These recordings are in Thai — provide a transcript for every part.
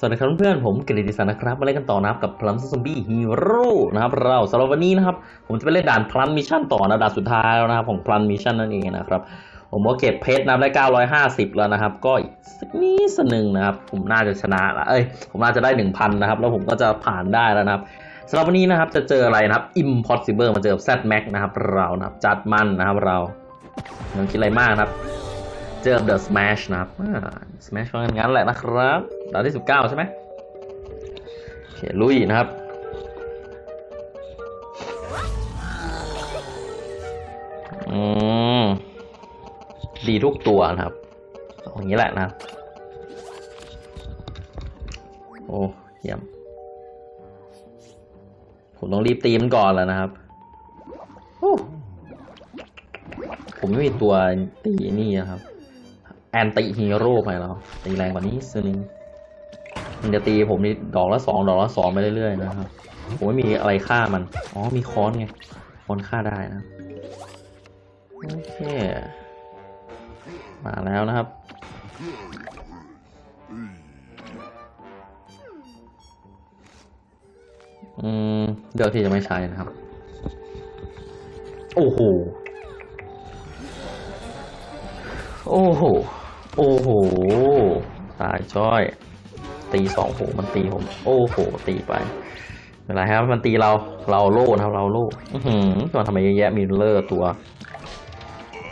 สวัสดีครับเพื่อนๆผมกฤติศักดิ์นะครับมาเล่นกันต่อนะครับกับ Plants Zombies Heroes นะครับเราสำหรับวันนี้นะครับ ผมจะไปเล่นด่าน Plant Mission ต่อนะด่านสุดท้ายแล้วนะครับของ Plant Mission นั่นเองนะครับ ผมก็เก็บเพชรนะครับได้950 แล้วนะครับ ก็อีกสักนิดหนึ่งนะครับ ผมน่าจะชนะละเอ้ยผมน่าจะได้ 1,000 นะครับ แล้วผมก็จะผ่านได้แล้วนะครับสำหรับวันนี้นะครับจะเจออะไรนะครับ Impfinity มาเจอ Z-Mech นะครับเรานะครับจัดมันนะครับเราไม่ต้องคิดอะไรมากนะครับ เจอ The Smash นะครับอ่า Smash ก็งั้นแหละนะครับดาวที่ 19 ใช่ไหมโอเคลุยนะครับ อืม ดีทุกตัวนะครับอย่างนี้แหละนะครับ โอ้เยี่ยม ผมต้องรีบตีมันก่อนแล้วนะครับโอ้ผมไม่มีตัวตีนี่นะครับ แอนติฮีโร่ไปแล้วตีแรงกว่านี้สินึงมันจะตีผมนี่ดอกละสองดอกละสองไปเรื่อยๆนะครับ ผมไม่มีอะไรฆ่ามัน อ๋อมีค้อนไงค้อนฆ่าได้นะโอเค มาแล้วนะครับอืมเลือกที่จะไม่ใช้นะครับ โอ้โห โอ้โห โอ้โห ตายจ้อย ตีสองโหมันตีผม โอ้โห ตีไปไม่เป็นไรครับ มันตีเรา เราโล่นะครับ เราโล่อือหือมันทำไมเยอะแยะ มีเลอร์ตัว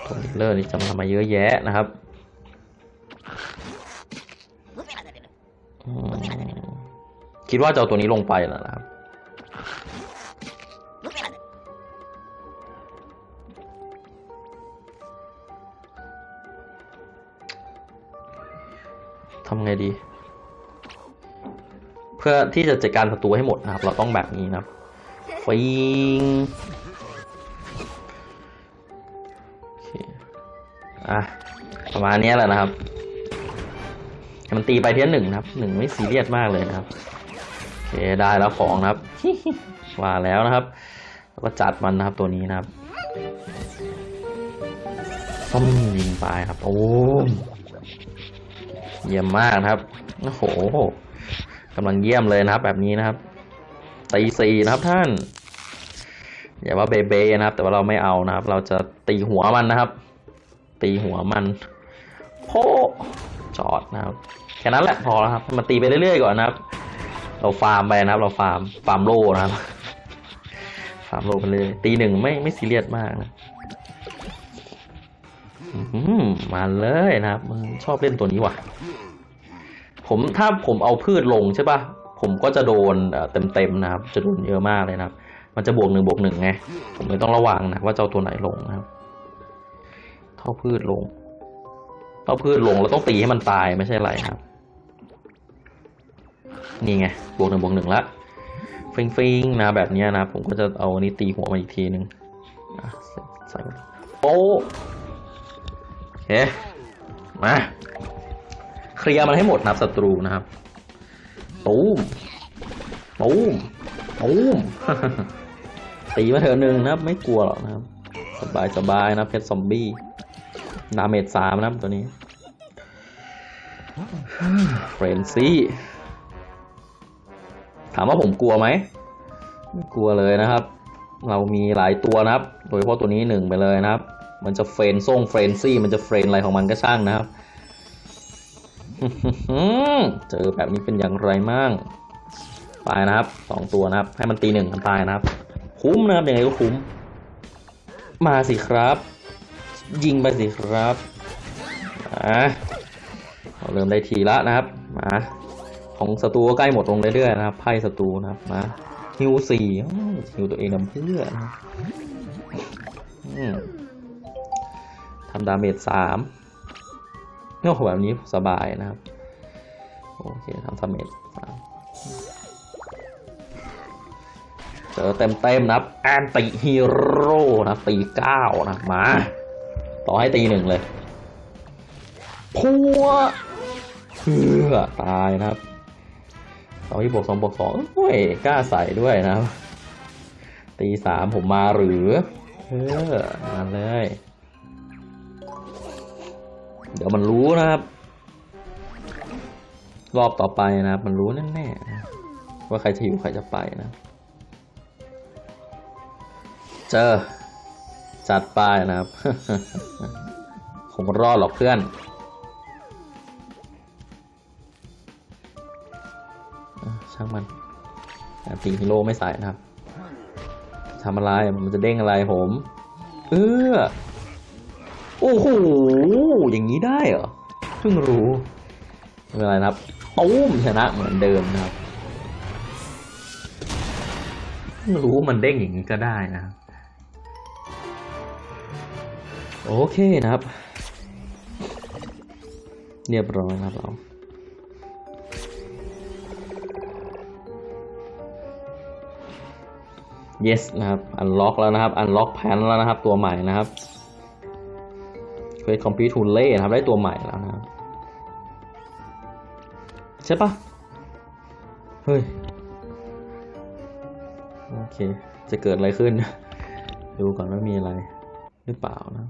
ตัวมิลเลอร์นี่จะมาทำไมเยอะแยะนะครับอืมคิดว่าจะเอาตัวนี้ลงไปแล้วนะครับำไงดี เพื่อที่จะจัดการศัตรูให้หมดนะครับ เราต้องแบบนี้นะครับฟิงอะประมาณนี้แหละนะครับ มันตีไปเทียหนึ่งนะครับหนึ่งไม่ซีเรียสมากเลยนะครับโอเคได้แล้วของนะครับว่าแล้วนะครับแล้วก็จัดมันนะครับตัวนี้นะครับต้มยิงไปครับ โอ้ เยี่ยมมากนะครับ โอ้โหกำลังเยี่ยมเลยนะครับ แบบนี้นะครับ ตีสี่นะครับท่าน อย่าว่าเบเบนะครับ แต่ว่าเราไม่เอานะครับ เราจะตีหัวมันนะครับ ตีหัวมันโพจอดนะครับ แค่นั้นแหละพอแล้วครับมันตีไปเรื่อยๆก่อนนะครับ เราฟาร์มไปนะครับ เราฟาร์ม ฟาร์มโลนะครับ ฟาร์มโลไปเลย ตีหนึ่งไม่ไม่ซีเรียสมากนะ มาเลยนะครับชอบเล่นตัวนี้ว่ะ ผมถ้าผมเอาพืชลงใช่ปะผมก็จะโดนเต็มๆนะครับ จะโดนเยอะมากเลยนะครับ มันจะบวกหนึ่งบวกหนึ่งไง ผมเลยต้องระวังนะว่าจะเอาตัวไหนลงนะครับ เท่าพืชลงเท่าพืชลงเราต้องตีให้มันตายไม่ใช่ไรครับ นี่ไงบวกหนึ่งบวกหนึ่งละฟิงฟิงๆนะแบบนี้นะผมก็จะเอาอันนี้ตีหัวมาอีกทีหนึ่งอะใส่โป๊ะโอ เค มา เคลียร์มันให้หมดนับศัตรูนะครับ ตูมตูมตูมตีมาเถอะหนึ่งนะครับ ไม่กลัวหรอกนะครับ สบายสบายนะเพชรซอมบี้ damage สามนะครับตัวนี้ frenzy ถามว่าผมกลัวไหมไม่กลัวเลยนะครับ เรามีหลายตัวนะครับ โดยเฉพาะตัวนี้หนึ่งไปเลยนะครับ มันจะเฟรนซ่ง frenzy มันจะเฟรนอะไรของมันก็ช่างนะครับ เจอแบบนี้เป็นอย่างไรมั่งตายนะครับสองตัวนะครับ ให้มันตีหนึ่งมันตายนะครับ คุ้มนะครับยังไงก็คุ้ม มาสิครับ ยิงไปสิครับอะเราเริ่มได้ทีละนะครับ มาของศัตรูก็ใกล้หมดลงเรื่อยๆนะครับไพ่ศัตรูนะครับมาฮิวสี่ฮิวตัวเองนำเพื่อนอืมำดาเมจสามโอ้โหแบบนี้สบายนะครับ โอเคทำดาเมจสามเจอเต็มเต็มนะครับแอนติฮีโร่นะตีเก้านะมา ต่อให้ตีหนึ่งเลยพัวเพื่อตายนะครับสองที่บวกสองบวกสองโอ้ยกล้าใส่ด้วยนะครับตีสามผมมาหรือ เออ มาเลย เดี๋ยวมันรู้นะครับ รอบต่อไปนะครับ มันรู้แน่ๆว่าใครจะอยู่ใครจะไปนะ เจอ จัดไปนะครับคงรอดหรอกเพื่อนอช่างมันอะตีฮีโร่ไม่ใส่นะครับทำอะไร มันจะเด้งอะไรผม เออ โอ้โห อย่างนี้ได้เหรอ เพิ่งรู้ไม่เป็นไรนะครับตุ้มชนะเหมือนเดิมนะครับ เพิ่งรู้มันเด้งอย่างนี้ก็ได้นะ โอเคนะครับ เรียบร้อยนะครับเรา yes นะครับ unlock แล้วนะครับ unlock แพนแล้วนะครับ ตัวใหม่นะครับ เควส complete to lay นะครับ ได้ตัวใหม่แล้วนะครับใช่ปะเฮ้ย โอเค จะเกิดอะไรขึ้น ดูก่อนว่ามีอะไร หรือเปล่านะ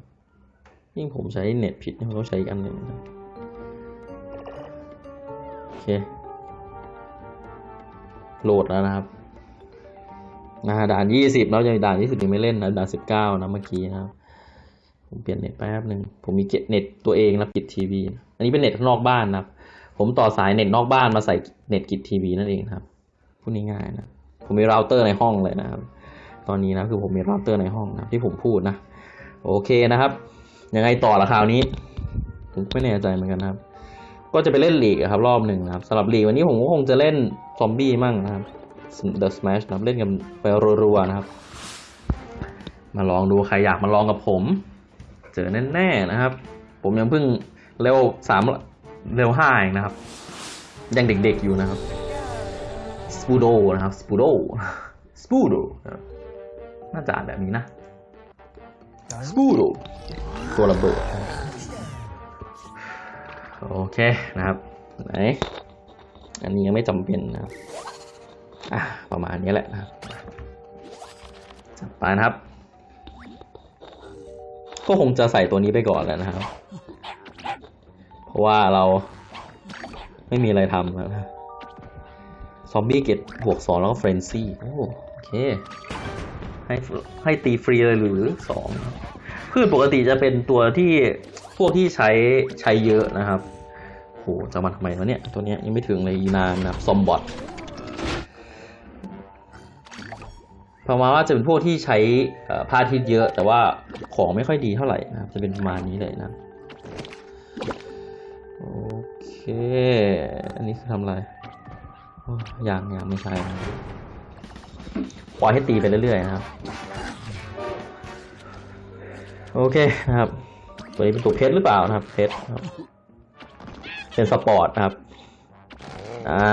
ยิ่งผมใช้เน็ตผิดผมต้องใช้อีกอันหนึ่งนะโอเค โหลดแล้วนะครับนะด่านยี่สิบแล้วยังด่านยี่สิบยังไม่เล่นนะด่านสิบเก้านะเมื่อกี้นะครับ ผมเปลี่ยนเน็ตแป๊บหนึ่งผมมีเกตเน็ตตัวเองนะปิดทีวีอันนี้เป็นเน็ตข้างนอกบ้านนะครับ ผมต่อสายเน็ตนอกบ้านมาใส่เน็ตกิจทีวีนั่นเองครับพูดง่ายๆนะผมมีเราเตอร์ในห้องเลยนะครับ ตอนนี้นะคือผมมีเราเตอร์ในห้องนะที่ผมพูดนะ โอเคนะครับ ยังไงต่อละคราวนี้ ผมไม่แน่ใจเหมือนกันนะครับ ก็จะไปเล่นลีกครับ รอบหนึ่งนะครับสำหรับลีกวันนี้ผมก็คงจะเล่นซอมบี้มั่งนะครับ The Smash นะเล่นกันไปรัวๆนะครับ มาลองดูใครอยากมาลองกับผม เจอแน่ๆนะครับ ผมยังเพิ่งเร็วสามเร็วห้าเองนะครับ ยังเด็กๆอยู่นะครับสปูโดนะครับสปูโดสปูโดน่าจะอ่านแบบนี้นะสปูโดตัวระเบิดโอเคนะครับไหนอันนี้ยังไม่จำเป็นนะครับอะประมาณนี้แหละนะครับจัดไปนะครับ ก็คงจะใส่ตัวนี้ไปก่อนแล้วนะครับ เพราะว่าเราไม่มีอะไรทำแล้วนะซอมบี้เกตบวกสองแล้วก็เฟรนซี่โอเค ให้ให้ตีฟรีเลยหรือสองพืชปกติจะเป็นตัวที่พวกที่ใช้ใช้เยอะนะครับโหจะมาทำไมวะเนี่ย ตัวเนี้ยยังไม่ถึงเลยอีนานนะซอมบอทประมาณว่าจะเป็นพวกที่ใช้พาทิตเยอะ แต่ว่า ของไม่ค่อยดีเท่าไหร่นะครับ จะเป็นประมาณนี้เลยนะ โอเค อันนี้คือทำอะไรอ้ยังยังไม่ใช่ครับปล่อยให้ตีไปเรื่อยๆนะครับ โอเคนะครับ ตัวนี้เป็นตัวเพชรหรือเปล่านะครับ เพชรครับเป็นสปอร์ตนะครับ อ่า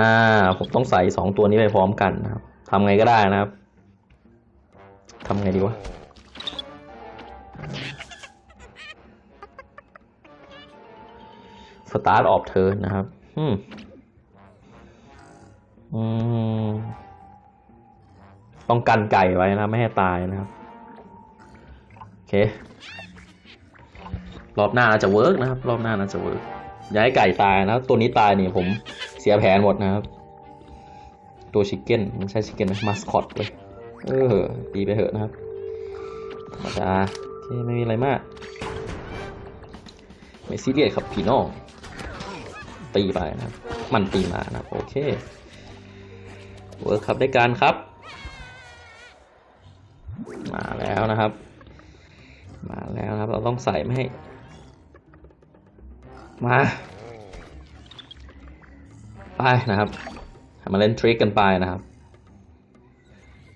ผมต้องใส่สองตัวนี้ไปพร้อมกันนะครับทำไงก็ได้นะครับทำไงดีวะ start of turn นะครับอืมอืมต้องกันไก่ไว้นะไม่ให้ตายนะครับ โอเค รอบหน้าน่าจะ work นะครับ รอบหน้าน่าจะ work อย่าให้ไก่ตายนะตัวนี้ตายนี่ผมเสียแผนหมดนะครับ ตัว chicken มันใช่ chicken นะมาสคอตเลยเออตีไปเถอะนะครับธรรมดาโอเคไม่มีอะไรมาก ไม่ซีเรียสครับพี่น้อง ตีไปนะครับมันตีมานะครับโอเค work ครับได้การครับ มาแล้วนะครับ มาแล้วครับ เราต้องใส่ไม่ให้ มาไปนะครับมาเล่นทริคกันไปนะครับ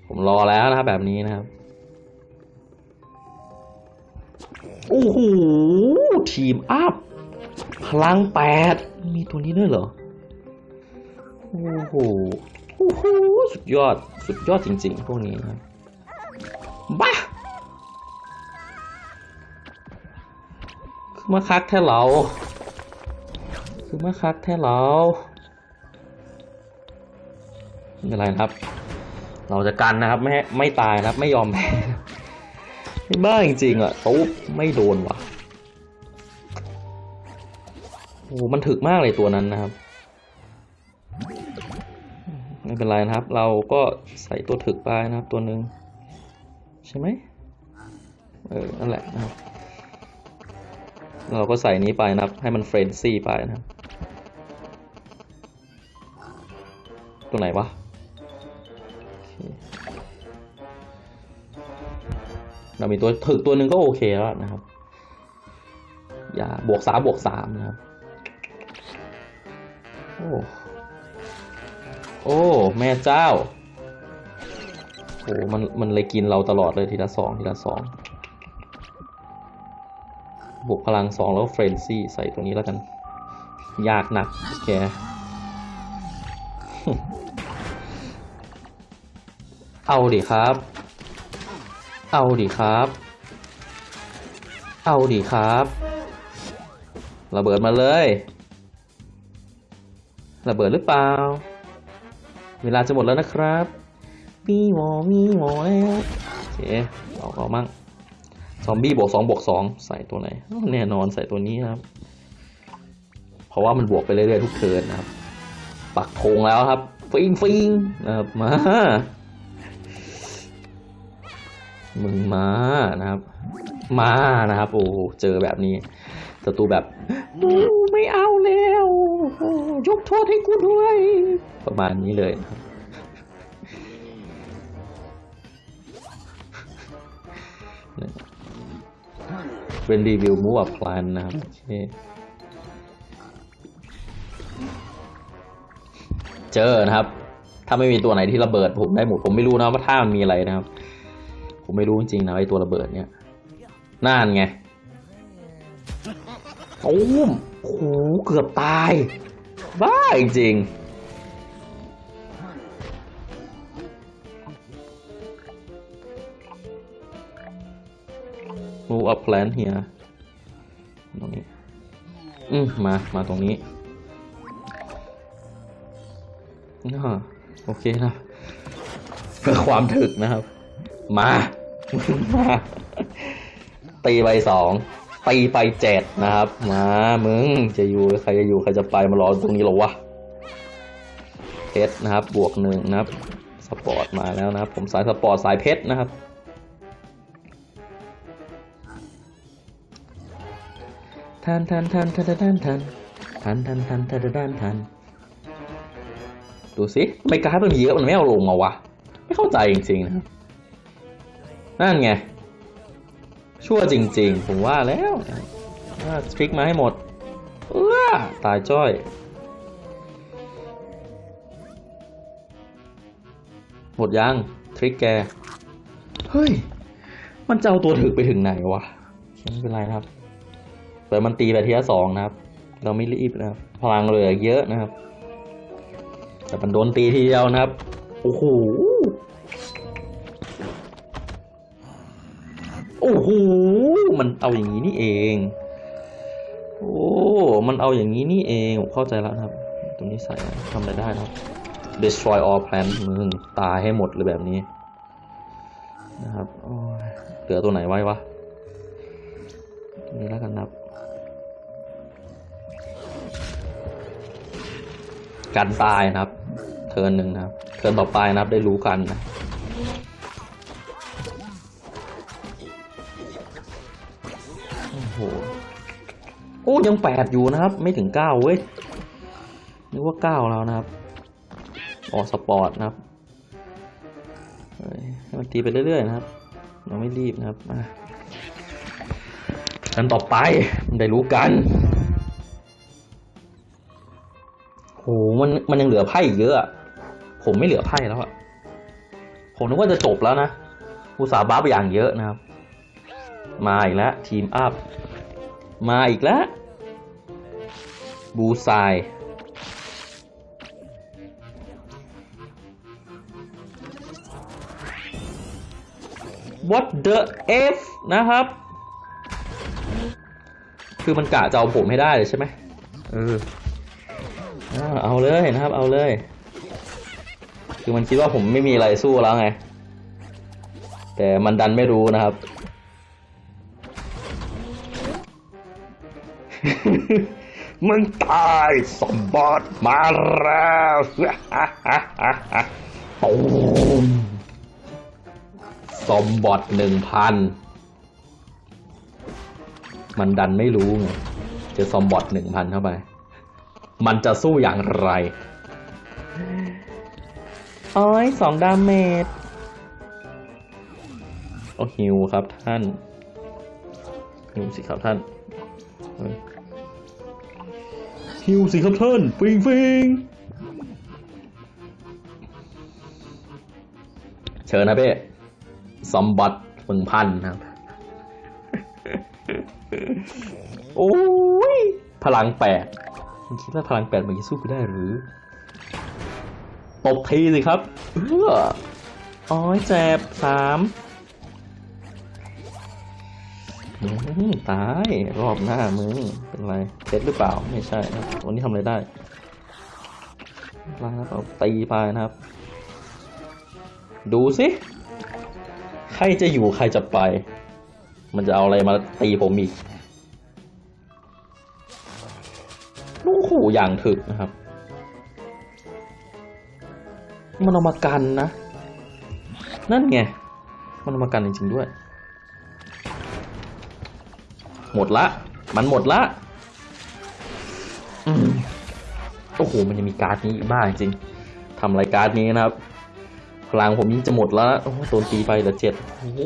ผมรอแล้วนะครับแบบนี้นะครับโอ้โหทีมอัพ พลังแปดมีตัวนี้ด้วยเหรอ โอ้โห โอ้โห สุดยอด สุดยอดจริงๆ พวกนี้นะบ้าคือมาคักแท้เราคือมาคักแท้เราไม่เป็นไรครับ เราจะกันนะครับ ไม่ไม่ตายนะครับ ไม่ยอมแพ้ไม่บ้าจริงๆอะตุ๊บไม่โดนว่ะ โอ้มันถึกมากเลยตัวนั้นนะครับ ไม่เป็นไรนะครับ เราก็ใส่ตัวถึกไปนะครับ ตัวหนึ่งใช่ไหมเออ นั่นแหละนะครับ เราก็ใส่นี้ไปนะครับ ให้มันเฟรนซี่ไปนะครับ ตัวไหนวะเคเรามีตัวถึกตัวหนึ่งก็โอเคแล้วนะครับ อย่าบวกสามบวกสามนะครับ โอ้ โอ้ แม่เจ้า โอ้มัน มันเลยกินเราตลอดเลยทีละสองทีละสองบวกพลังสองแล้ว frenzy ใส่ตัวนี้แล้วกัน ยากหนักแกเอาดิครับ เอาดิครับ เอาดิครับ ระเบิดมาเลย ระเบิดหรือเปล่า เวลาจะหมดแล้วนะครับมีหมอมีหมอแล้วโอเคเอาเอามั่งซอมบี้บวกสองบวกสองใส่ตัวไหน แน่นอนใส่ตัวนี้ครับ เพราะว่ามันบวกไปเรื่อยๆทุกเทิร์นนะครับ ปักธงแล้วครับ ฟิงฟิงนะครับ มามึงมานะครับ มานะครับ โอ้เจอแบบนี้ศัตรูแบบโอ้ไม่เอาแล้วโอ้ ยกโทษให้กูด้วย ประมาณนี้เลยครับเป็นรีวิวมูฟพลานนะครับโอเคเจอนะครับ ถ้าไม่มีตัวไหนที่ระเบิดผมได้หมดผมไม่รู้นะว่าท่ามันมีอะไรนะครับ ผมไม่รู้จริงๆนะไอตัวระเบิดเนี่ยน่านไงโอ้มโอ้โหเกือบตาย บ้าจริงๆ move up plan here ตรงนี้ อืมมา มาตรงนี้อ่าโอเคนะ เพื่อความถึกนะครับ มา มา ตีไปสอง ตีไปเจ็ดนะครับ มามึงจะอยู่ใครจะอยู่ใครจะไปมารอตรงนี้หรอวะเพชรนะครับ บวกหนึ่งนะครับสปอร์ตมาแล้วนะครับ ผมสายสปอร์ตสายเพชรนะครับทันทันทันทันทันทันทันทันทันทันทันทันดูสิทำไม่การ์ดมันเยอะมันไม่เอาลงมาวะ ไม่เข้าใจจริงๆนะครับนั่นไง ชั่วจริง ๆ ผมว่าแล้วว่าทริกมาให้หมดเออตายจ้อยหมดยัง ทริกแก เฮ้ย มันจะเอาตัวถึกไปถึงไหนวะ ไม่เป็นไรนะครับเปิดมันตีไปทีละสองนะครับ เราไม่รีบนะครับ พลังเหลือเยอะนะครับ แต่มันโดนตีทีเดียวนะครับ โอ้โห อ้โหมันเอาอย่างนี้นี่เอง โอ้ มันเอาอย่างนี้นี่เองผมเข้าใจแล้วครับ ตรงนี้ใส่ทำอะไรได้ครับ destroy all plant มึงตายให้หมดเลยแบบนี้ นะครับเหลือตัวไหนไว้วะตัวนี้แล้วกันครับกันตายนะครับ เทิร์นหนึ่งนะครับ เทิร์นต่อไปนะครับได้รู้กันนะ อ้ยังแปดอยู่นะครับ ไม่ถึงเก้าเว้ยนึกว่าเก้าแล้วนะครับออกสปอร์ตนะครับให้มันตีไปเรื่อยๆนะครับเราไม่รีบนะครับมากันต่อไปได้รู้กันโหมันมันยังเหลือไพ่อีกเยอะอะ ผมไม่เหลือไพ่แล้วอะผมนึกว่าจะจบแล้วนะอุตสาห์บัฟอย่างเยอะนะครับ มาอีกแล้วทีมอัพมาอีกแล้ว บูไซ What the F นะครับ คือมันกะจะเอาผมให้ได้เลยใช่ไหมเอออ่าเอาเลยนะครับ เอาเลย คือมันคิดว่าผมไม่มีอะไรสู้แล้วไง แต่มันดันไม่รู้นะครับผ มึงตายสมบัติมาแล้วตูมสมบอดหนึ่งพันมันดันไม่รู้ไงเจอซอมบอทหนึ่งพันเข้าไป มันจะสู้อย่างไรโอ้ยสองดาเมจโอ้ฮิวครับท่านฮิวสิครับท่านเฮ้ยฮิวสิครับท่านฟิงฟิงเชิญนะเป้ซอมบอทหนึ่งพันครับโอ้ย พลังแปดมึงคิดว่าพลังแปดมันจะสู้กูได้หรือ ตบทีสิครับ เอออ้อยเจ็บสามอืม ตายรอบหน้ามึงเป็นไรเซ็ตหรือเปล่าไม่ใช่นะวันนี้ทำอะไรได้ลาเอาตีไปนะครับ ดูสิ ใครจะอยู่ใครจะไป มันจะเอาอะไรมาตีผมอีกโอ้โหอย่างถึกนะครับ มันเอามากันนะ นั่นไง มันเอามากันจริงๆด้วย หมดละ มันหมดละอืมโอ้โหมันยังมีการ์ดนี้อีกบ้าจริงทำรายการดนี้นะครับ พลังผมยิ่งจะหมดแล้วนะโอ้โหโดนตีไปเหลือเจ็ดโอ้โห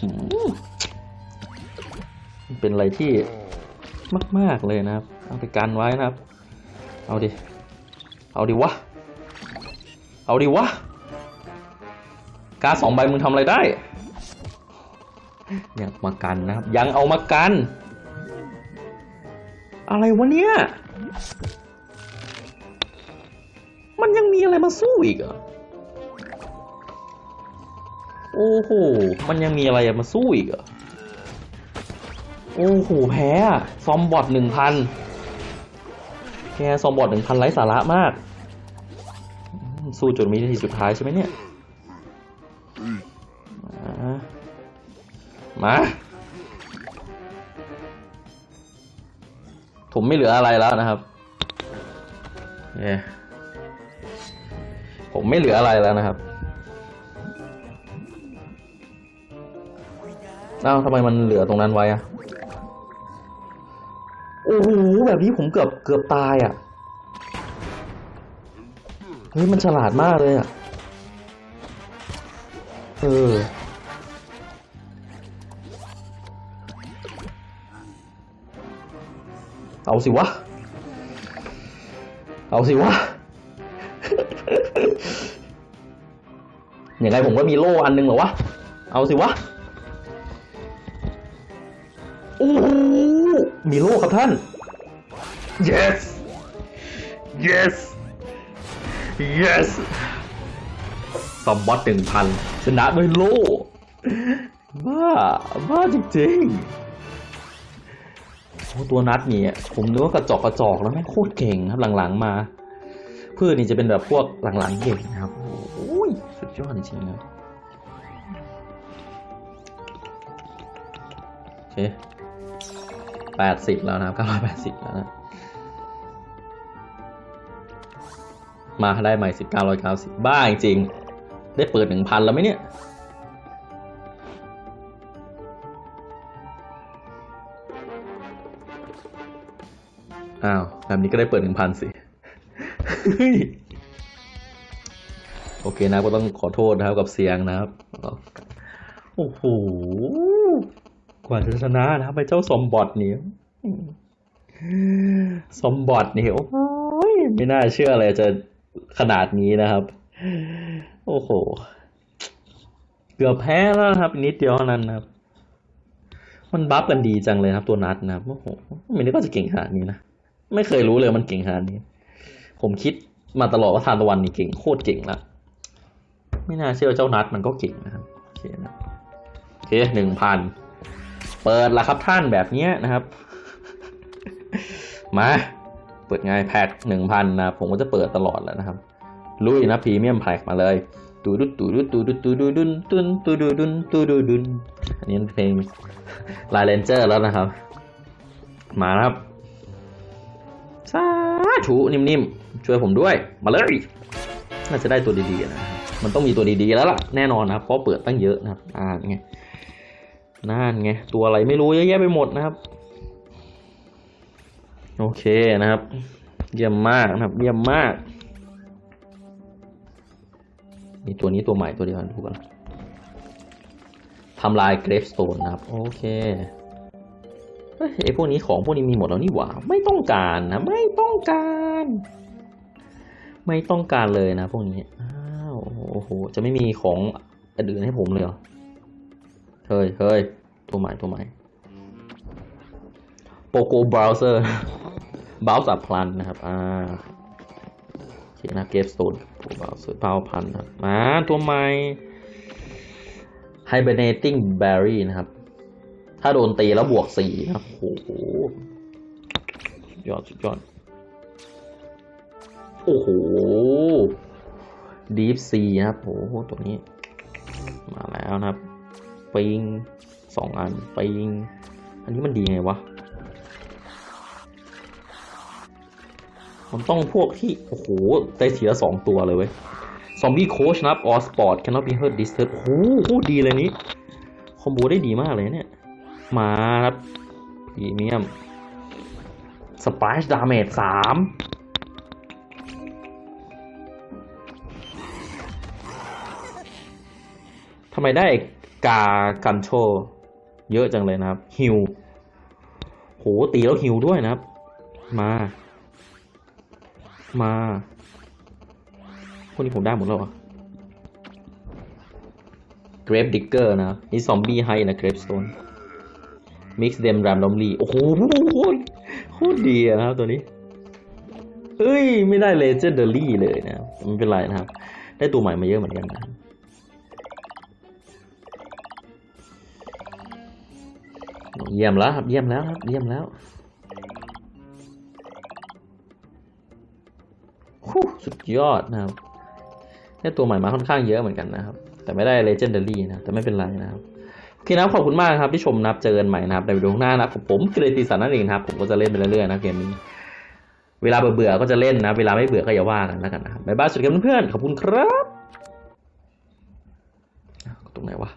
อืมมันเป็นอะไรที่มาก ๆ เลยนะครับ เอาไปกันไว้นะครับ เอาดิ เอาดิวะ เอาดิวะ การดสองใบมึงทำอะไรได้ ยังมากันนะครับ ยังเอามากัน อะไรวะเนี่ย มันยังมีอะไรมาสู้อีกเหรอโอ้โห มันยังมีอะไรมาสู้อีกเหรอโอ้โห แพ้ซอมบอทหนึ่งพันแกซอมบอทหนึ่งพันไร้สาระมาก สู้จนมีนาทีสุดท้ายใช่ไหมเนี่ย มาผมไม่เหลืออะไรแล้วนะครับเย้ผมไม่เหลืออะไรแล้วนะครับเอ้าทำไมมันเหลือตรงนั้นไว้อะโอ้โหแบบนี้ผมเกือบเกือบตายอะ่ะเฮ้ยมันฉลาดมากเลยอะ่ะเออ เอาสิวะ เอาสิวะยังไงผมก็มีโล่อันหนึงเหรอวะ เอาสิวะโอ้โหมีโล่ครับท่าน yes yes yes ซอมบอสหนึ่งพันชนะด้วยโล่บ้า บ้าจริงๆโอ้ ตัวนัดนี่ผมนึกว่ากระจอกกระจอกแล้วแม่งโคตรเก่งครับหลังๆมาเพื่อนนี่จะเป็นแบบพวกหลังๆเก่งนะครับโอ้ยสุดยอดจริงๆนะโอเคแปดสิบแล้วนะครับเก้าร้อยแปดสิบแล้วนะมาได้ใหม่สิบเก้าร้อยเก้าสิบบ้าจริงได้เปิดหนึ่งพันแล้วไหมเนี่ย อ้าวแบบนี้ก็ได้เปิดหนึ่งพันสิโอเคนะก็ต้องขอโทษนะครับกับเสียงนะครับ โอ้โห กว่าจะชนะนะครับไปเจ้าสมบอทนี่สมบอทนี่โอ้ยไม่น่าเชื่อเลยจะขนาดนี้นะครับ โอ้โห เกือบแพ้แล้วนะครับนิดเดียวนั้นนะครับ มันบัฟกันดีจังเลยครับตัวนัดนะครับโอ้โหไม่นึกว่าจะเก่งขนาดนี้นะ ไม่เคยรู้เลยมันเก่งขนาดนี้ ผมคิดมาตลอดว่าทานตะวันนี่เก่งโคตรเก่งละไม่น่าเชื่อเจ้านัดมันก็เก่งนะครับโอเคนะโอเคหนึ่งพันเปิดละครับท่านแบบเนี้ยนะครับ มา เปิดไงแพ็คหนึ่งพันนะผมก็จะเปิดตลอดแล้วนะครับลุยนะพรีเมียมแพ็คมาเลยตูดุตูดุตูดุตูดุดุนตุนตูดุดุนตูดุดุนอันนี้เพลงลายเลนเจอร์แล้วนะครับ มาครับาธุนิ่มๆ ช่วยผมด้วย มาเลย น่าจะได้ตัวดีๆนะครับมันต้องมีตัวดีๆแล้วล่ะ แน่นอนนะเพราะเปิดตั้งเยอะนะครับอ่านไงนั่นไง ตัวอะไรไม่รู้เยอะแยะไปหมดนะครับ โอเคนะครับ เยี่ยมมากนะครับ เยี่ยมมาก มีตัวนี้ตัวใหม่ตัวเดียวกันดูกันทำลายเกรฟสโตนนะครับ โอเค ไอพวกนี้ของพวกนี้มีหมดแล้วนี่หว่า ไม่ต้องการนะ ไม่ต้องการ ไม่ต้องการเลยนะ พวกนี้อ้าวโอ้โหจะไม่มีของอื่นให้ผมเลยเหรอเฮ้ยเฮ้ยตัวใหม่ตัวใหม่โปโกเบราว์เซอร์บราว์สับพลันนะครับอ่าโอเคนะเกฟสโตนโปเบราว์เซอร์พาวพันนะครับมาตัวใหม่ hibernating berry นะครับ ถ้าโดนตีแล้วบวกสี่นะครับโอ้โหสุดยอดสุดยอด โอ้โห deep sea นะครับโอ้โหตัวนี้ มาแล้วนะครับ ปิงสองอัน ปิง อันนี้มันดีไงวะ มันต้องพวกที่ โอ้โหได้ทีละสองตัวเลยเว้ยซอมบี้โคชนะครับออสปอร์ต cannot be hurt disturbed โอ้โหโคตรดีเลยนี้ คอมโบได้ดีมากเลยเนี่ย มาครับพรีเมียมสปายดาเมจสามทำไมได้กากันโช เยอะจังเลยนะครับ ฮิวโหตีแล้วฮิวด้วยนะครับ มา มาพวกนี้ผมได้หมดแล้วเหรอ Grave Digger นะนี่ซอมบี้ให้นะ Gravestone Mix them randomly โมิกซ์เดมรามลอมลีโอ้โหโคตรดีนะครับตัวนี้เฮ้ย ไม่ได้ Legendary เลยนะไม่เป็นไรนะครับ ได้ตัวใหม่มาเยอะเหมือนกันนะเยี่ยมแล้วครับ เยี่ยมแล้วครับ เยี่ยมแล้วสุดยอดนะครับได้ตัวใหม่มาค่อนข้างเยอะเหมือนกันนะครับ แต่ไม่ได้ Legendary นะ แต่ไม่เป็นไรนะครับ โอเคนะครับขอบคุณมากครับที่ชมนะครับเจอกันใหม่นะครับในวิดีโอข้างหน้านะครับผมเกรติสันนั่นเองครับผมก็จะเล่นไปเรื่อยๆนะเกมนี้เวลาเบื่อๆก็จะเล่นนะเวลาไม่เบื่อก็อย่าว่ากันแล้วกันนะครับบ๊ายบายสวัสดีครับเพื่อนๆขอบคุณครับตรงไหนวะ